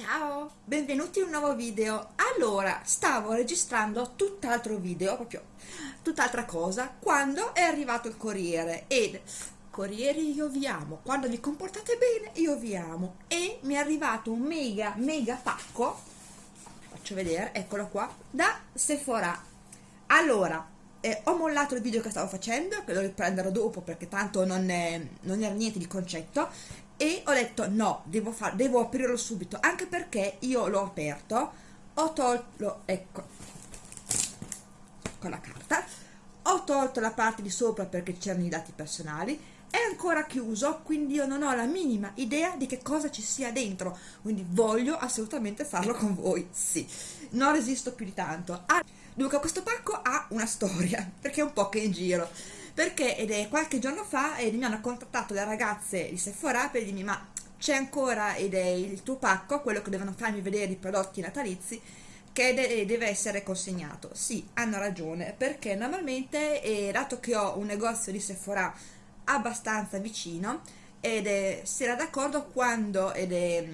Ciao, benvenuti in un nuovo video. Allora, stavo registrando tutt'altro video, proprio tutt'altra cosa, quando è arrivato il corriere ed corrieri io vi amo, quando vi comportate bene io vi amo e mi è arrivato un mega mega pacco, faccio vedere, eccolo qua, da Sephora. Allora, eh, ho mollato il video che stavo facendo, che lo riprenderò dopo perché tanto non, è, non era niente di concetto e ho detto no, devo, far, devo aprirlo subito, anche perché io l'ho aperto, ho tolto, ecco, con la carta, ho tolto la parte di sopra perché c'erano i dati personali, è ancora chiuso, quindi io non ho la minima idea di che cosa ci sia dentro, quindi voglio assolutamente farlo con voi, sì, non resisto più di tanto. Ah, dunque questo pacco ha una storia, perché è un po' che in giro, perché ed è qualche giorno fa ed mi hanno contattato le ragazze di Sephora per dirmi ma c'è ancora ed è il tuo pacco, quello che devono farmi vedere i prodotti natalizi che de deve essere consegnato. Sì, hanno ragione, perché normalmente, eh, dato che ho un negozio di Sephora abbastanza vicino, ed è, si era d'accordo quando ed è,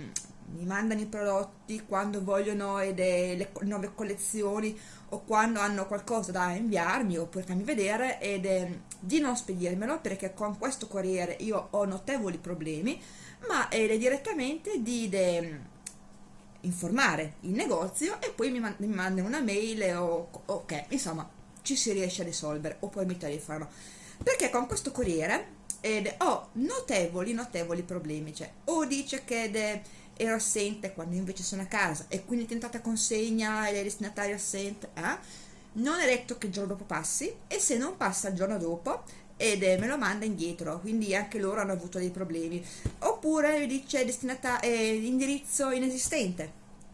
mi mandano i prodotti, quando vogliono le nuove collezioni o quando hanno qualcosa da inviarmi oppure farmi vedere ed è, di non spedirmelo perché con questo corriere io ho notevoli problemi ma è direttamente di de, informare il negozio e poi mi, man mi mandano una mail o ok insomma ci si riesce a risolvere oppure mi telefonano perché con questo corriere ed ho notevoli notevoli problemi cioè o dice che ero assente quando invece sono a casa e quindi tentata consegna e destinatario assente eh? non è detto che il giorno dopo passi e se non passa il giorno dopo ed eh, me lo manda indietro quindi anche loro hanno avuto dei problemi. Oppure dice destinata eh, indirizzo inesistente.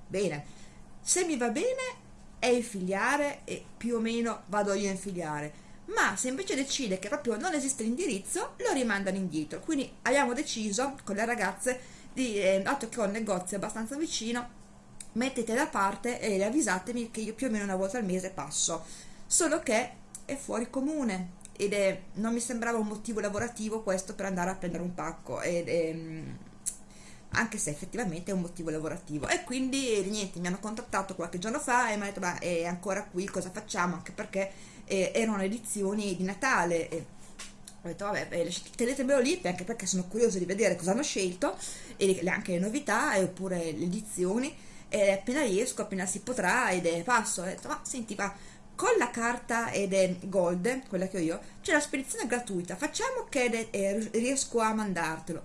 Bene. Se mi va bene è infiliare e più o meno vado io a infiliare ma se invece decide che proprio non esiste l'indirizzo lo rimandano indietro. Quindi abbiamo deciso con le ragazze di eh, dato che ho un negozio abbastanza vicino mettete da parte e avvisatemi che io più o meno una volta al mese passo. Solo che è fuori comune ed è, non mi sembrava un motivo lavorativo questo per andare a prendere un pacco ed è, mm, anche se effettivamente è un motivo lavorativo. E quindi niente mi hanno contattato qualche giorno fa e mi hanno detto ma è ancora qui cosa facciamo? Anche perché eh, erano edizioni di Natale e ho detto vabbè tenetemelo lì anche perché sono curiosa di vedere cosa hanno scelto e anche le novità oppure le edizioni. E appena riesco, appena si potrà ed è passo, ho detto ma senti ma con la carta ed è gold, quella che ho io, c'è la spedizione gratuita, facciamo che è, riesco a mandartelo.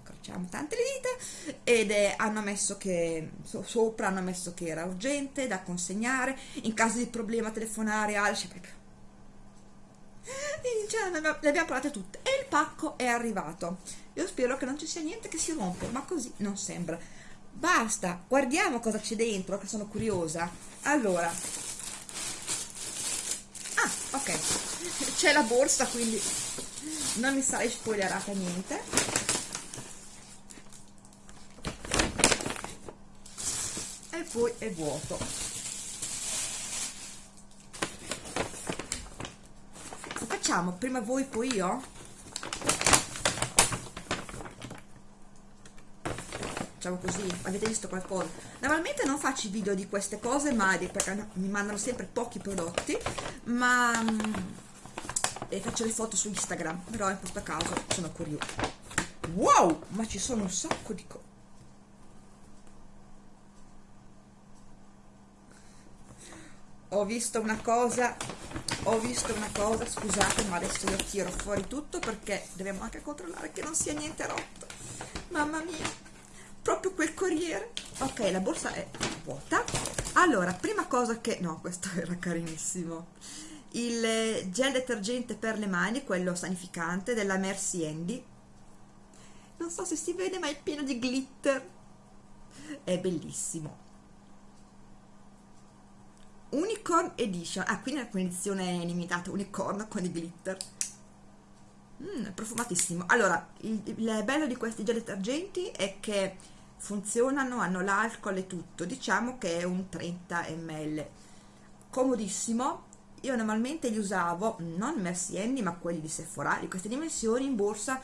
Incrociamo tante le dita ed è, hanno messo che so, sopra hanno messo che era urgente da consegnare in caso di problema telefonare al cioè proprio cioè, le abbiamo parlate tutte. E il pacco è arrivato. Io spero che non ci sia niente che si rompe ma così non sembra. Basta guardiamo cosa c'è dentro che sono curiosa. Allora. Ah ok. C'è la borsa quindi non mi sarei spoilerata niente. E poi è vuoto facciamo? Prima voi poi io? Facciamo così avete visto qualcosa? Normalmente non faccio video di queste cose mai perché mi mandano sempre pochi prodotti ma mm, e faccio le foto su Instagram però in questo caso sono curiosa. Wow! Ma ci sono un sacco di cose ho visto una cosa ho visto una cosa scusate ma adesso io tiro fuori tutto perché dobbiamo anche controllare che non sia niente rotto. Mamma mia proprio quel corriere. Ok la borsa è vuota. Allora prima cosa che no questo era carinissimo. Il eh, gel detergente per le mani quello sanificante della Mercy Handy non so se si vede ma è pieno di glitter. È bellissimo Unicorn Edition. Ah quindi è un'edizione limitata. Unicorn con i glitter. Mm, profumatissimo. Allora il, il bello di questi gel detergenti è che funzionano, hanno l'alcol e tutto, diciamo che è un 30 ml, comodissimo, io normalmente li usavo, non Mercy Handy ma quelli di Sephora, di queste dimensioni in borsa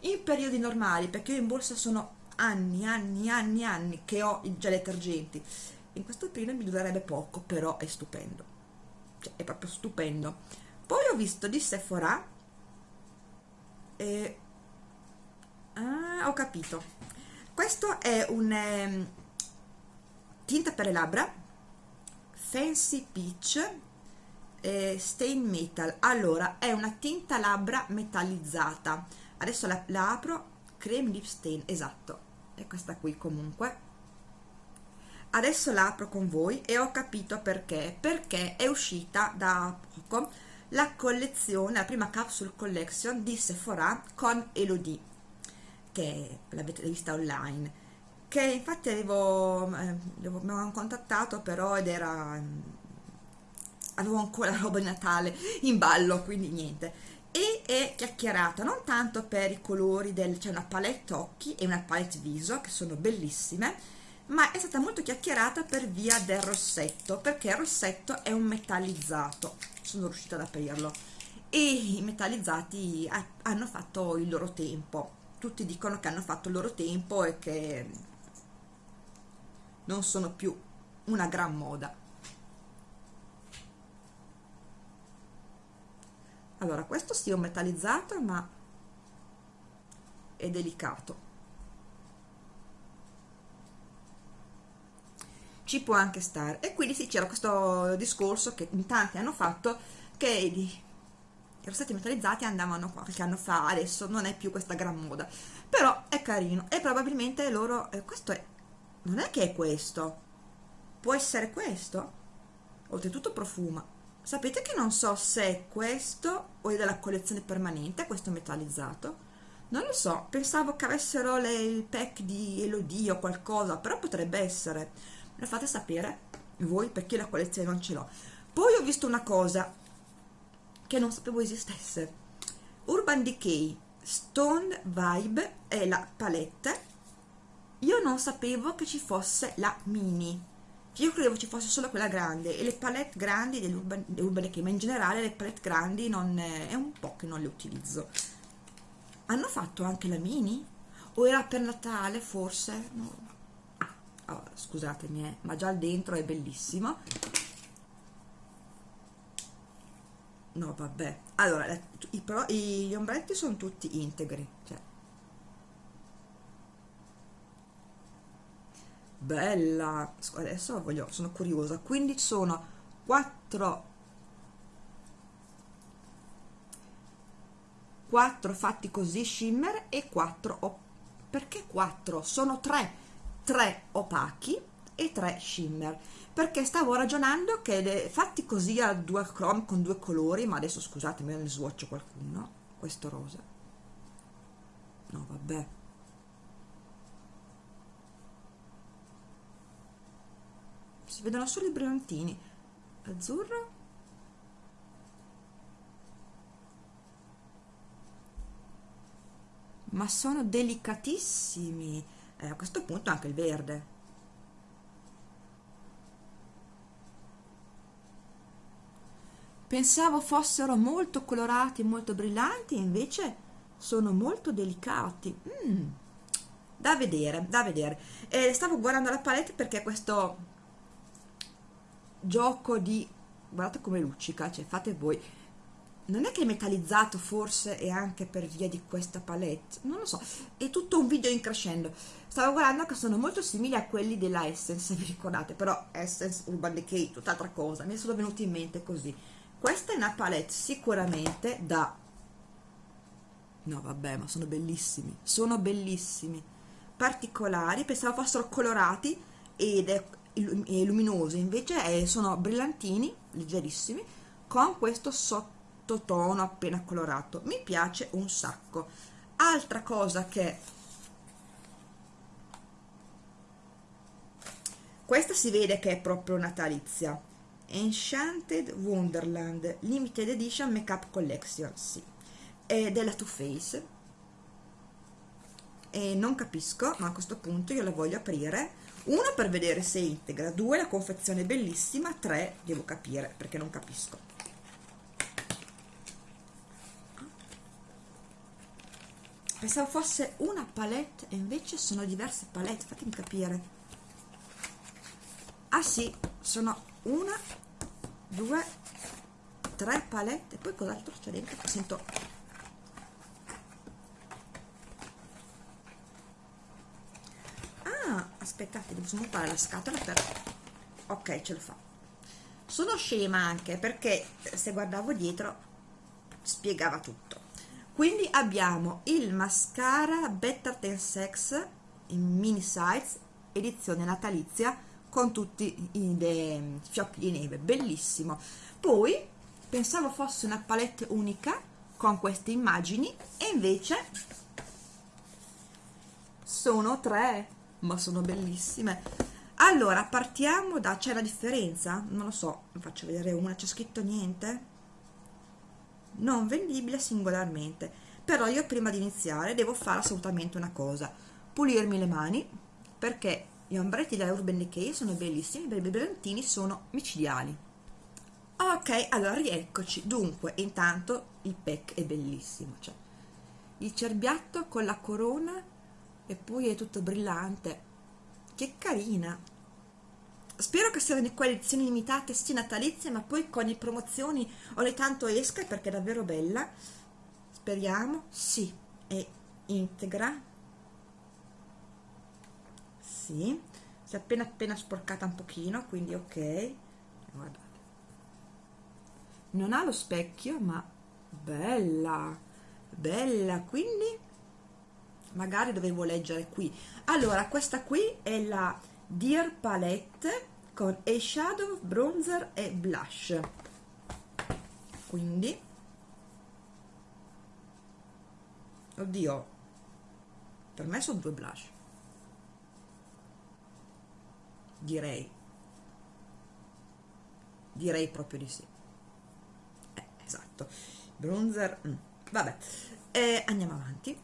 in periodi normali, perché io in borsa sono anni, anni, anni, anni che ho i gel detergenti. In questo periodo mi durerebbe poco, però è stupendo. Cioè, è proprio stupendo. Poi ho visto di Sephora e... Ah, ho capito. Questo è un eh, tinta per le labbra Fancy Peach eh, Stain Metal. Allora, è una tinta labbra metallizzata. Adesso la, la apro Cream Lip Stain, esatto, è questa qui comunque. Adesso la apro con voi e ho capito perché, perché è uscita da poco la collezione, la prima capsule collection di Sephora con Elodie, che l'avete vista online, che infatti avevo, eh, mi avevano contattato però ed era, avevo ancora roba di Natale in ballo, quindi niente. E è chiacchierata non tanto per i colori del c'è una palette occhi e una palette viso che sono bellissime ma è stata molto chiacchierata per via del rossetto perché il rossetto è un metallizzato. Sono riuscita ad aprirlo. E i metallizzati hanno fatto il loro tempo. Tutti dicono che hanno fatto il loro tempo e che non sono più una gran moda. Allora questo sì è un metallizzato ma è delicato ci può anche stare e quindi sì c'era questo discorso che in tanti hanno fatto che i rossetti metallizzati andavano qualche anno fa adesso non è più questa gran moda. Però è carino e probabilmente loro eh, questo è non è che è questo. Può essere questo? Oltretutto profuma. Sapete che non so se è questo o è della collezione permanente questo metallizzato? Non lo so pensavo che avessero le, il pack di Elodie o qualcosa però potrebbe essere lo fate sapere voi perché la collezione non ce l'ho poi ho visto una cosa che non sapevo esistesse Urban Decay Stone Vibe è la palette io non sapevo che ci fosse la mini io credevo ci fosse solo quella grande e le palette grandi dell'Urban Decay ma in generale le palette grandi non è un po' che non le utilizzo hanno fatto anche la mini? o era per Natale forse? No. Oh, scusatemi eh, ma già il dentro è bellissimo. No vabbè. Allora i, però, gli ombretti sono tutti integri cioè. Bella. Adesso voglio, sono curiosa. Quindi sono 4 4 fatti così shimmer e 4 perché 4 sono 3 3 opachi e 3 shimmer. Perché stavo ragionando che fatti così a due chrome con due colori ma adesso scusatemi ne swatch qualcuno questo rosa. No vabbè. Si vedono solo i brillantini azzurro. Ma sono delicatissimi eh, a questo punto anche il verde. Pensavo fossero molto colorati molto brillanti invece sono molto delicati. Mm, da vedere da vedere. Eh, stavo guardando la palette perché questo gioco di guardate come luccica cioè fate voi non è che è metallizzato forse e anche per via di questa palette? Non lo so. È tutto un video in crescendo. Stavo guardando che sono molto simili a quelli della Essence vi ricordate però Essence Urban Decay tutt'altra cosa. Mi sono venuti in mente così. Questa è una palette sicuramente da no vabbè ma sono bellissimi. Sono bellissimi. Particolari. Pensavo fossero colorati ed è luminosi invece è, sono brillantini leggerissimi con questo sottotono appena colorato. Mi piace un sacco. Altra cosa che questa si vede che è proprio natalizia. Enchanted Wonderland Limited Edition Makeup Collection sì. è della Too Faced. E non capisco ma a questo punto io la voglio aprire. Uno per vedere se è integra due la confezione è bellissima tre devo capire perché non capisco pensavo fosse una palette e invece sono diverse palette fatemi capire. Ah sì sono una due tre palette e poi cos'altro c'è dentro? Sento ah aspettate devo smontare la scatola per ok ce lo fa. Sono scema anche perché se guardavo dietro spiegava tutto quindi abbiamo il mascara Better Than Sex in mini size edizione natalizia con tutti i fiocchi di neve. Bellissimo. Poi pensavo fosse una palette unica con queste immagini e invece sono tre ma sono bellissime. Allora partiamo da c'è la differenza? Non lo so faccio vedere una c'è scritto niente non vendibile singolarmente. Però io prima di iniziare devo fare assolutamente una cosa. Pulirmi le mani perché gli ombretti della Urban Decay sono bellissimi i brillantini sono micidiali. Ok allora rieccoci. Dunque intanto il pack è bellissimo cioè, il cerbiatto con la corona e poi è tutto brillante. Che carina spero che siano di quelle edizioni limitate sì natalizie ma poi con le promozioni ogni tanto esca perché è davvero bella. Speriamo sì è integra. Sì si è appena appena sporcata un pochino quindi ok. Guardate. Non ha lo specchio ma bella bella quindi magari dovevo leggere qui. Allora questa qui è la Dear Palette con eyeshadow, bronzer e blush. Quindi oddio per me sono due blush. Direi. Direi proprio di sì. Eh, esatto. Bronzer mm. vabbè. Eh, andiamo avanti.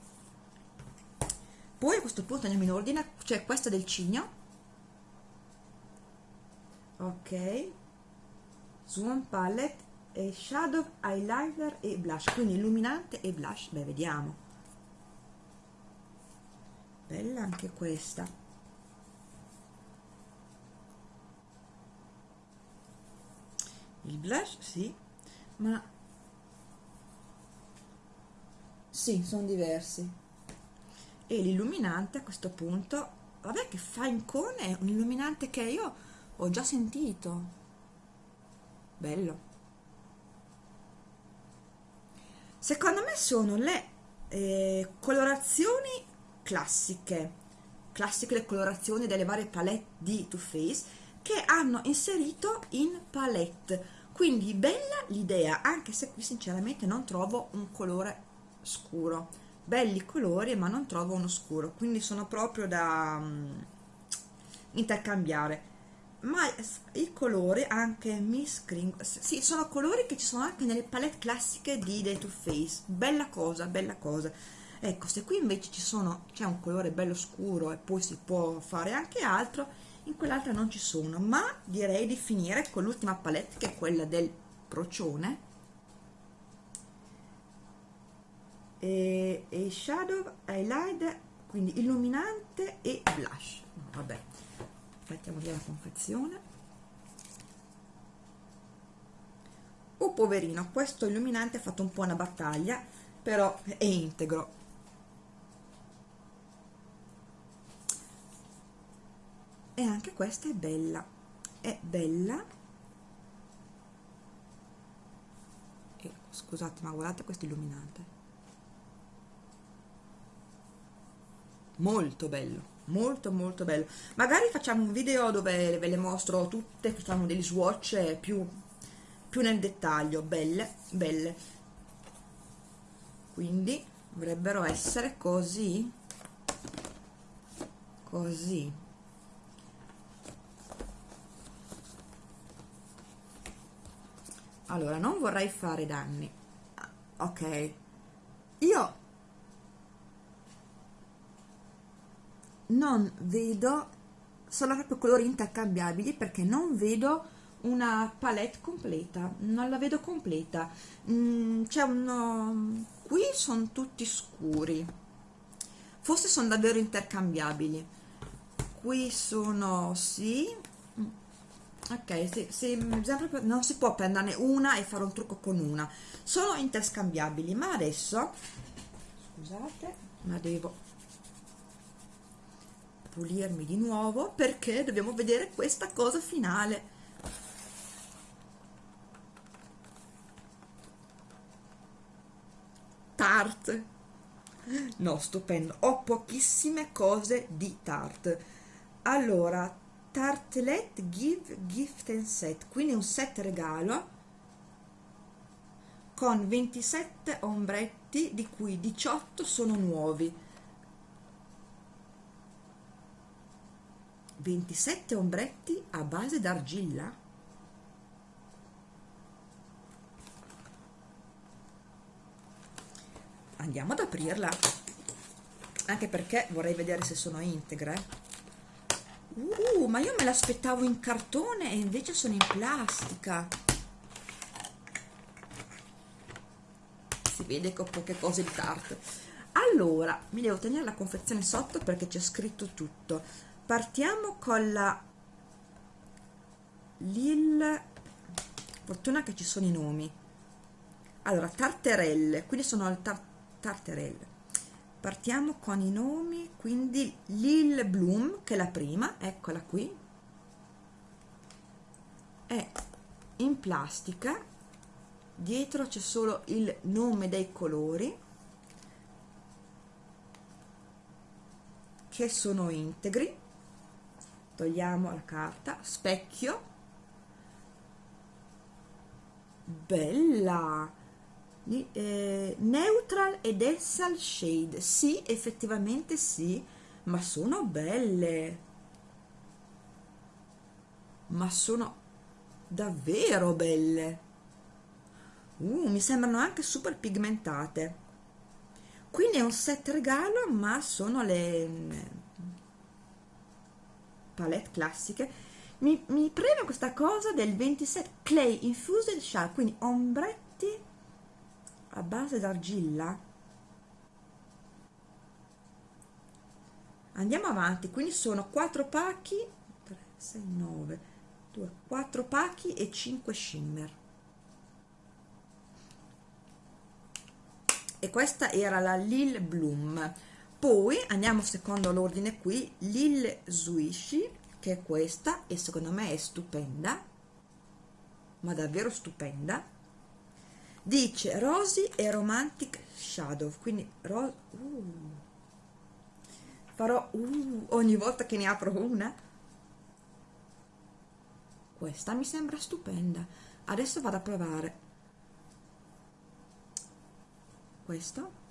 Poi a questo punto andiamo in ordine. C'è cioè questa del cigno ok. Swan Palette e Shadow Eyeliner e Blush. Quindi illuminante e blush. Beh vediamo. Bella anche questa. Il blush sì ma sì sono diversi. E l'illuminante a questo punto vabbè che fa in cone un illuminante che io ho già sentito. Bello. Secondo me sono le eh, colorazioni classiche. Classiche le colorazioni delle varie palette di Too Faced che hanno inserito in palette. Quindi bella l'idea anche se qui sinceramente non trovo un colore scuro. Belli colori ma non trovo uno scuro. Quindi sono proprio da um, intercambiare ma i colori anche Miss Cream sì, sono colori che ci sono anche nelle palette classiche di The Too Faced. Bella cosa, bella cosa. Ecco, se qui invece ci sono c'è un colore bello scuro e poi si può fare anche altro in quell'altra non ci sono. Ma direi di finire con l'ultima palette che è quella del procione. E, e shadow, highlight quindi illuminante e blush. Vabbè mettiamo via la confezione. Oh poverino questo illuminante ha fatto un po' una battaglia però è integro. E anche questa è bella. È bella. Scusate ma guardate questo illuminante molto bello molto molto bello. Magari facciamo un video dove ve le mostro tutte facciamo degli swatch più, più nel dettaglio belle belle. Quindi dovrebbero essere così così. Allora non vorrei fare danni. Ok. Io non vedo sono proprio colori intercambiabili perché non vedo una palette completa non la vedo completa. Mm, c'è uno qui sono tutti scuri forse sono davvero intercambiabili. Qui sono sì. Ok sì, sì, non si può prenderne una e fare un trucco con una. Sono interscambiabili ma adesso scusate ma devo pulirmi di nuovo perché dobbiamo vedere questa cosa finale. Tarte. No stupendo ho pochissime cose di Tarte. Allora tartlet give gift and set. Quindi un set regalo con 27 ombretti di cui 18 sono nuovi 27 ombretti a base d'argilla andiamo ad aprirla anche perché vorrei vedere se sono integre Uh, ma io me l'aspettavo in cartone e invece sono in plastica. Si vede che ho poche cose di carta. Allora, mi devo tenere la confezione sotto perché c'è scritto tutto. Partiamo con la Lil... Fortuna che ci sono i nomi. Allora, tarterelle, quindi sono al tar tarterelle. Partiamo con i nomi quindi Lil Bloom che è la prima eccola qui. È in plastica. Dietro c'è solo il nome dei colori che sono integri togliamo la carta specchio. Bella. Eh, neutral ed essal shade. Sì effettivamente sì ma sono belle. Ma sono davvero belle. Uh, mi sembrano anche super pigmentate. Quindi è un set regalo ma sono le palette classiche mi, mi preme questa cosa del 27 clay infused shell quindi ombretti a base d'argilla. Andiamo avanti quindi sono 4 pacchi 3 6 9 2 4 pacchi e 5 shimmer. E questa era la Lil Bloom poi andiamo secondo l'ordine qui Lil Swish che è questa e secondo me è stupenda ma davvero stupenda. Dice Rosy e Romantic Shadow quindi uh, farò uh, ogni volta che ne apro una. Questa mi sembra stupenda. Adesso vado a provare. Questo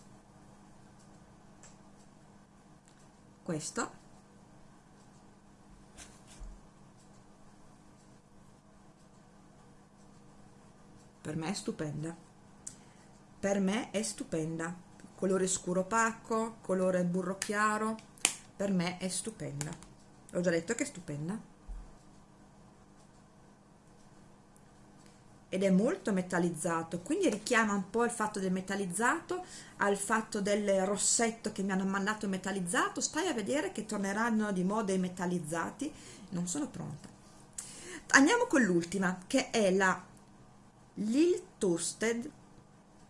questo. Per me è stupenda. Per me è stupenda. Colore scuro opaco colore burro chiaro. Per me è stupenda. Ho già detto che è stupenda ed è molto metallizzato quindi richiama un po' il fatto del metallizzato al fatto del rossetto che mi hanno mandato metallizzato. Stai a vedere che torneranno di moda i metallizzati. Non sono pronta. Andiamo con l'ultima che è la Lil Toasted,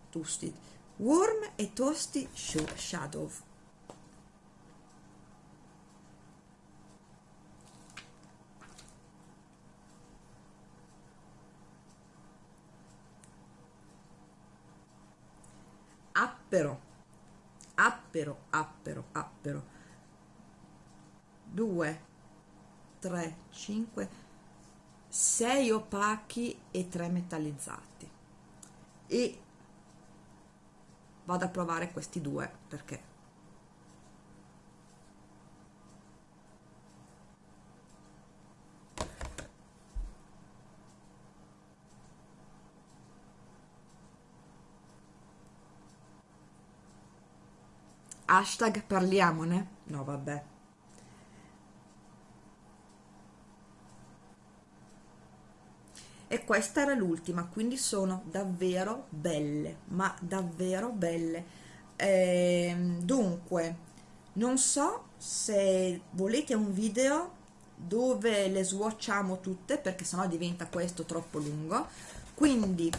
toasted Warm e Toasty Shadow appero. Appero appero appero. 2 3 5 6 opachi e 3 metallizzati. E vado a provare questi due perché hashtag parliamone? No vabbè. E questa era l'ultima quindi sono davvero belle ma davvero belle. Eh, dunque non so se volete un video dove le swatchiamo tutte perché sennò diventa questo troppo lungo. Quindi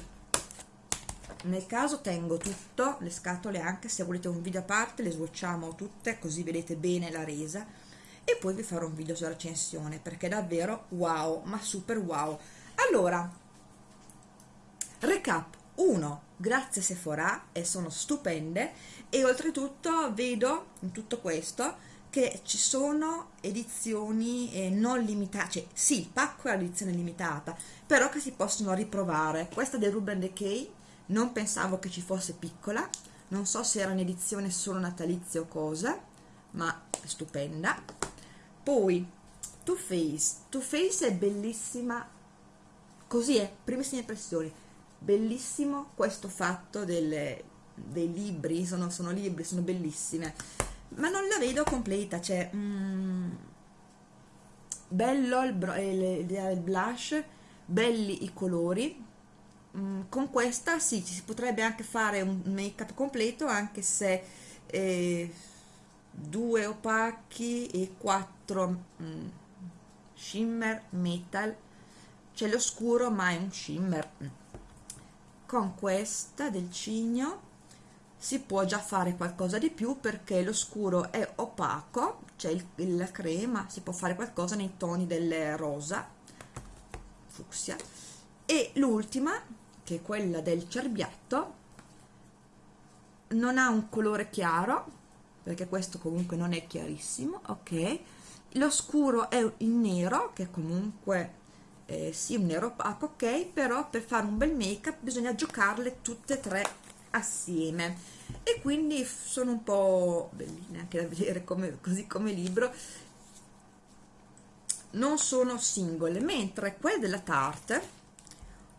nel caso tengo tutto le scatole anche se volete un video a parte le swatchiamo tutte così vedete bene la resa. E poi vi farò un video sulla recensione perché è davvero wow ma super wow. Allora recap. 1 grazie Sephora e sono stupende. E oltretutto vedo in tutto questo che ci sono edizioni eh, non limitate, cioè sì, il pacco è l'edizione limitata, però che si possono riprovare. Questa del Ruben Decay non pensavo che ci fosse piccola, non so se era un'edizione solo natalizia o cosa, ma stupenda. Poi Too Faced, Too Faced è bellissima, così è, primissime impressioni, bellissimo questo fatto delle, dei libri, sono, sono libri, sono bellissime. Ma non la vedo completa cioè mm, bello il, il, il, blush belli i colori con questa sì si potrebbe anche fare un make up completo anche se eh, due opachi e quattro mm, shimmer metal. C'è l'oscuro ma è un shimmer. Con questa del cigno si può già fare qualcosa di più perché lo scuro è opaco c'è la crema si può fare qualcosa nei toni del rosa fucsia. E l'ultima che è quella del cerbiatto non ha un colore chiaro perché questo comunque non è chiarissimo ok? Lo scuro è in nero che comunque eh, sì un nero opaco ok? Però per fare un bel make up bisogna giocarle tutte e tre assieme. E quindi sono un po' belline anche da vedere come, così come libro. Non sono singole mentre quelle della Tarte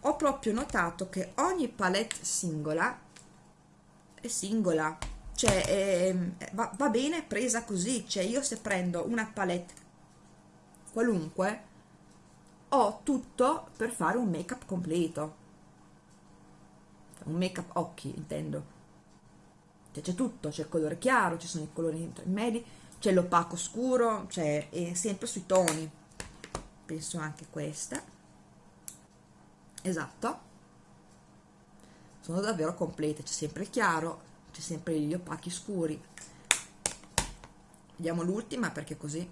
ho proprio notato che ogni palette singola è singola. Cioè è, va, va bene presa così. Cioè io se prendo una palette qualunque ho tutto per fare un make up completo. Un make up occhi intendo. Cioè, c'è tutto, c'è il colore chiaro, ci sono i colori intermedi, c'è l'opaco scuro, c'è sempre sui toni, penso anche questa, esatto, sono davvero complete, c'è sempre il chiaro, c'è sempre gli opachi scuri, vediamo l'ultima perché così,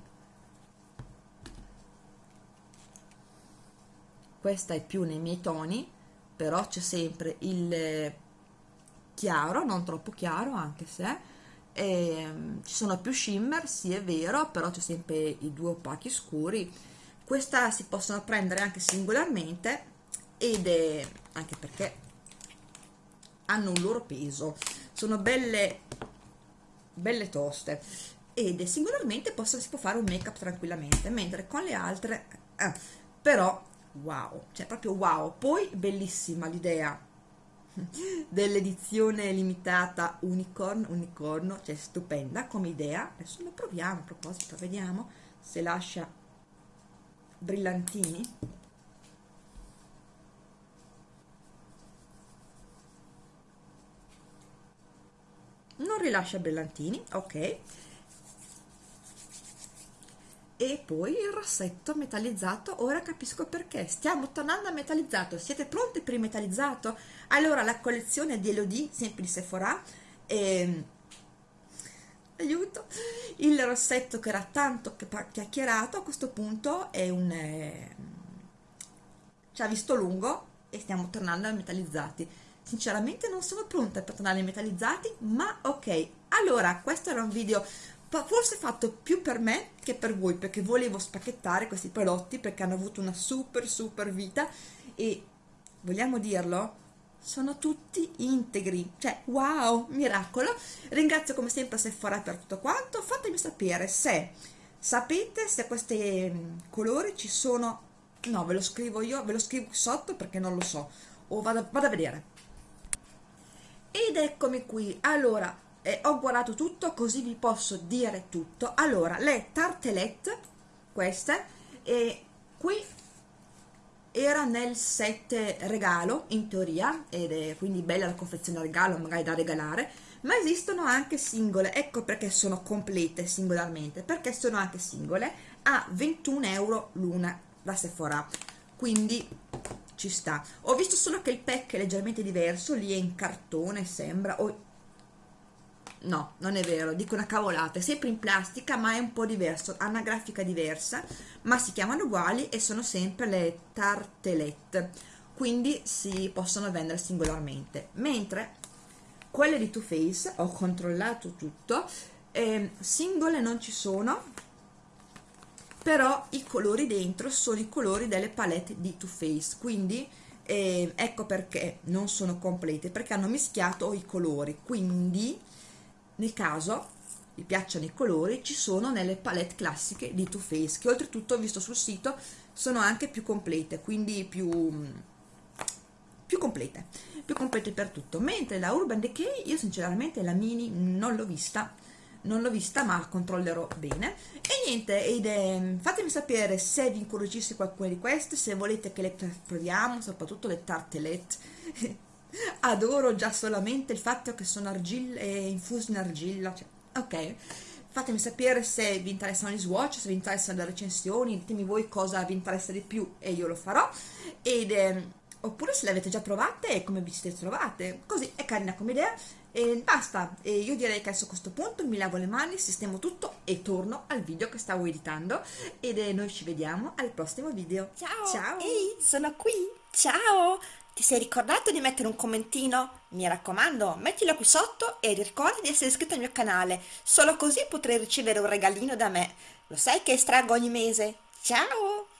questa è più nei miei toni, però c'è sempre il chiaro, non troppo chiaro anche se e, um, ci sono più shimmer, sì è vero, però c'è sempre i due opachi scuri. Questa si possono prendere anche singolarmente ed è anche perché hanno un loro peso, sono belle, belle toste. Ed singolarmente posso, si può fare un make up tranquillamente, mentre con le altre, eh, però wow, cioè proprio wow. Poi bellissima l'idea dell'edizione limitata unicorn unicorno cioè stupenda come idea. Adesso lo proviamo a proposito vediamo se lascia brillantini non rilascia brillantini ok. E poi il rossetto metallizzato ora capisco perché. Stiamo tornando a metallizzato siete pronti per il metallizzato? Allora la collezione di Elodie sempre di Sephora e aiuto. Il rossetto che era tanto chiacchierato a questo punto è un eh, ci ha visto lungo e stiamo tornando a metallizzati sinceramente non sono pronta per tornare ai metallizzati ma ok. Allora questo era un video forse fatto più per me che per voi perché volevo spacchettare questi prodotti perché hanno avuto una super super vita. E vogliamo dirlo? Sono tutti integri. Cioè wow miracolo. Ringrazio come sempre Sephora per tutto quanto. Fatemi sapere se sapete se questi mm, colori ci sono. No ve lo scrivo io ve lo scrivo sotto perché non lo so. O vado, vado a vedere ed eccomi qui. Allora eh, ho guardato tutto così vi posso dire tutto. Allora le tartelette queste e qui era nel set regalo in teoria ed è quindi bella la confezione regalo magari da regalare ma esistono anche singole. Ecco perché sono complete singolarmente perché sono anche singole a 21 euro l'una da Sephora. Quindi ci sta. Ho visto solo che il pack è leggermente diverso lì è in cartone sembra o no, non è vero, dico una cavolata, è sempre in plastica ma è un po' diverso, ha una grafica diversa, ma si chiamano uguali e sono sempre le tartelette, quindi si possono vendere singolarmente, mentre quelle di Too Faced, ho controllato tutto, eh, singole non ci sono, però i colori dentro sono i colori delle palette di Too Faced, quindi eh, ecco perché non sono complete, perché hanno mischiato i colori, quindi nel caso vi piacciono i colori ci sono nelle palette classiche di Too Faced che oltretutto ho visto sul sito sono anche più complete quindi più più complete più complete per tutto. Mentre la Urban Decay io sinceramente la mini non l'ho vista non l'ho vista ma controllerò bene. E niente ed è, fatemi sapere se vi incuriosisce qualcuna di queste se volete che le proviamo soprattutto le tartelette adoro già solamente il fatto che sono argilla e infuso in argilla cioè, ok. Fatemi sapere se vi interessano gli swatch se vi interessano le recensioni ditemi voi cosa vi interessa di più e io lo farò. Ed eh, oppure se le avete già provate e come vi siete trovate. Così è carina come idea e basta e io direi che adesso a questo punto mi lavo le mani sistemo tutto e torno al video che stavo editando ed eh, noi ci vediamo al prossimo video ciao ciao ehi sono qui ciao ti sei ricordato di mettere un commentino? Mi raccomando, mettilo qui sotto e ricorda di essere iscritto al mio canale, solo così potrai ricevere un regalino da me. Lo sai che estraggo ogni mese? Ciao!